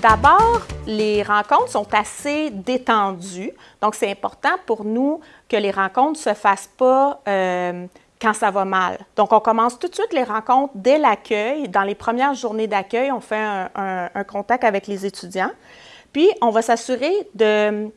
D'abord, les rencontres sont assez détendues, donc c'est important pour nous que les rencontres ne se fassent pas euh, quand ça va mal. Donc, on commence tout de suite les rencontres dès l'accueil. Dans les premières journées d'accueil, on fait un, contact avec les étudiants. Puis, on va s'assurer de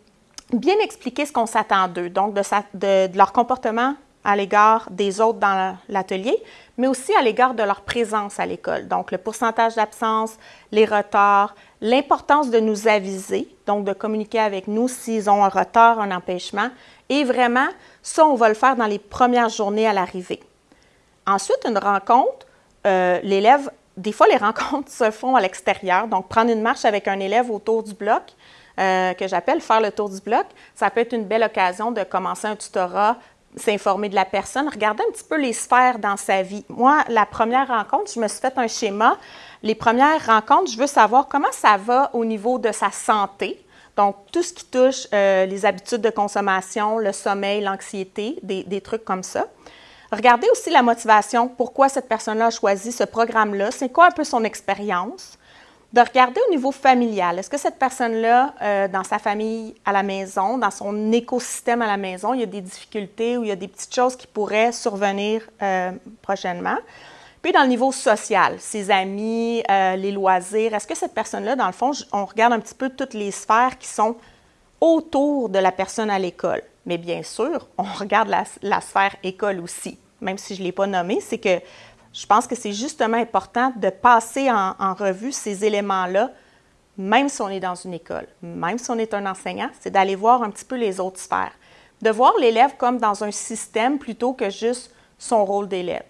bien expliquer ce qu'on s'attend d'eux, donc de, leur comportement à l'égard des autres dans l'atelier, mais aussi à l'égard de leur présence à l'école. Donc, le pourcentage d'absence, les retards, l'importance de nous aviser, donc de communiquer avec nous s'ils ont un retard, un empêchement, et vraiment, ça, on va le faire dans les premières journées à l'arrivée. Ensuite, une rencontre, euh, l'élève, des fois, les rencontres se font à l'extérieur, donc prendre une marche avec un élève autour du bloc, euh, que j'appelle faire le tour du bloc, ça peut être une belle occasion de commencer un tutorat, s'informer de la personne, regarder un petit peu les sphères dans sa vie. Moi, la première rencontre, je me suis fait un schéma. Les premières rencontres, je veux savoir comment ça va au niveau de sa santé, donc, tout ce qui touche euh, les habitudes de consommation, le sommeil, l'anxiété, des, trucs comme ça. Regardez aussi la motivation, pourquoi cette personne-là a choisi ce programme-là, c'est quoi un peu son expérience? De regarder au niveau familial, est-ce que cette personne-là, euh, dans sa famille à la maison, dans son écosystème à la maison, il y a des difficultés ou il y a des petites choses qui pourraient survenir euh, prochainement? Puis dans le niveau social, ses amis, euh, les loisirs, est-ce que cette personne-là, dans le fond, on regarde un petit peu toutes les sphères qui sont autour de la personne à l'école? Mais bien sûr, on regarde la, sphère école aussi, même si je ne l'ai pas nommée, c'est que je pense que c'est justement important de passer en, revue ces éléments-là, même si on est dans une école, même si on est un enseignant, c'est d'aller voir un petit peu les autres sphères, de voir l'élève comme dans un système plutôt que juste son rôle d'élève.